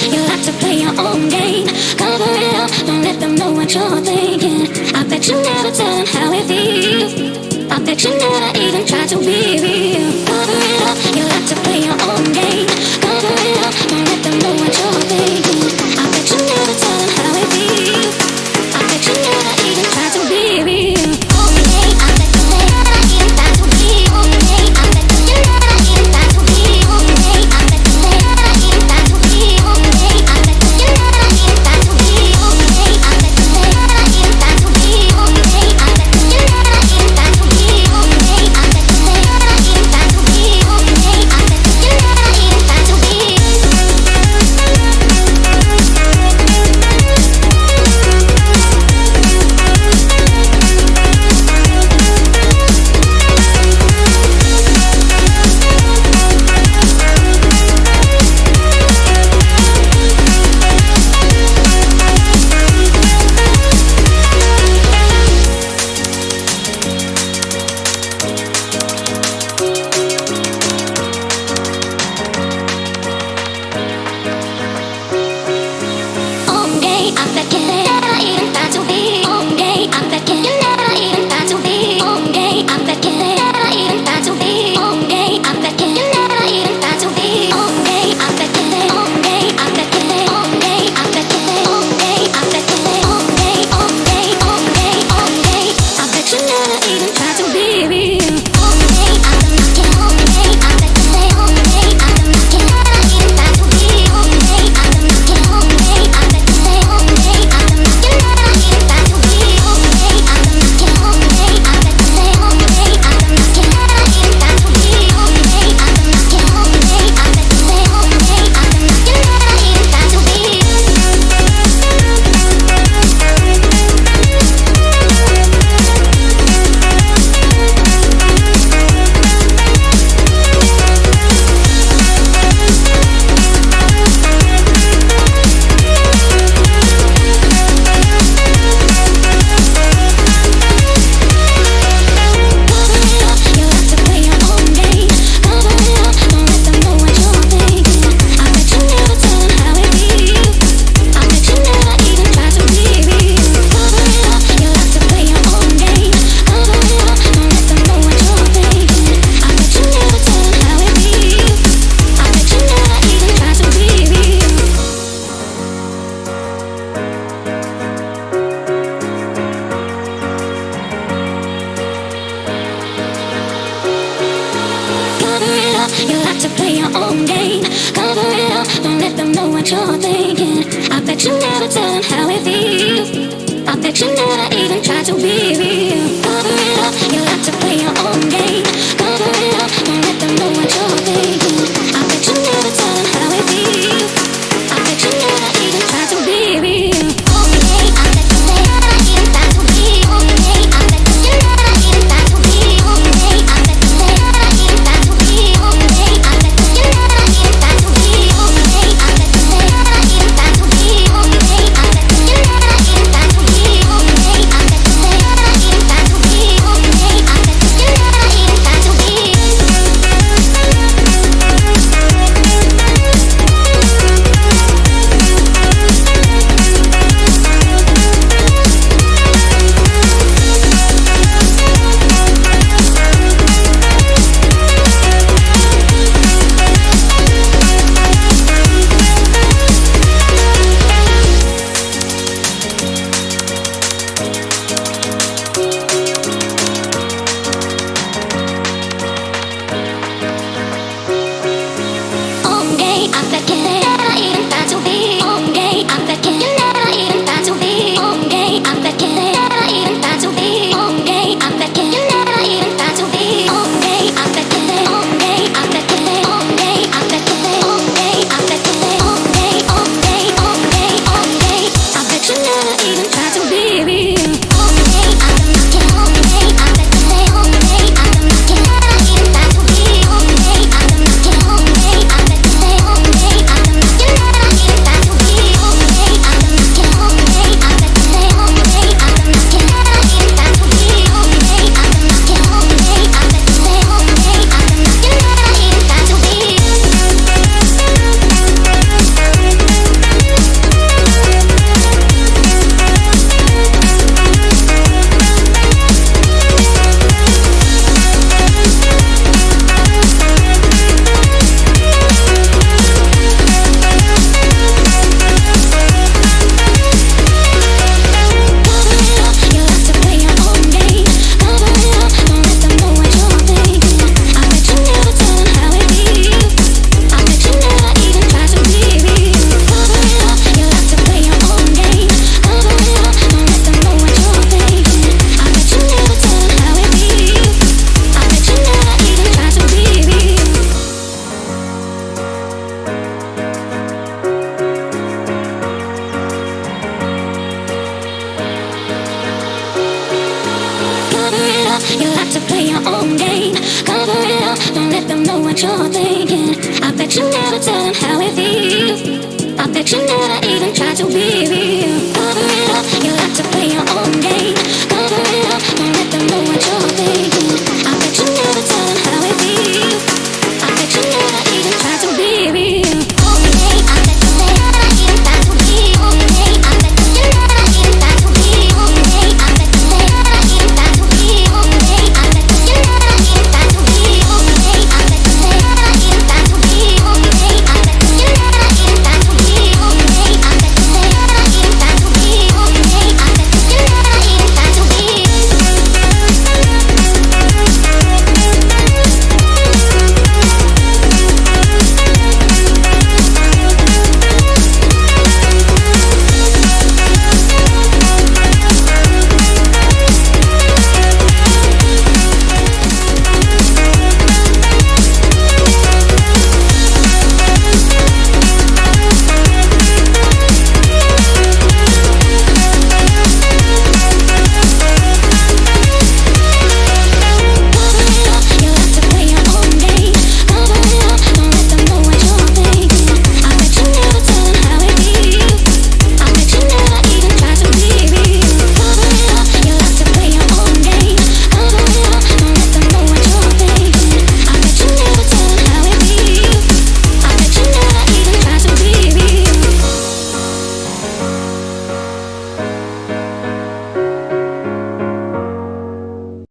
You like to play your own game. Cover it up, don't let them know what you're thinking. I bet you never tell them how it feels. I bet you never even try to be real. You like to play your own game. Cover it up, don't let them know what you're thinking. I bet you never tell them how it feels. I bet you never even try to be real. Cover it up, you like to know what you're thinking. I bet you never tell them how it feels. I bet you never even try to be real. Cover it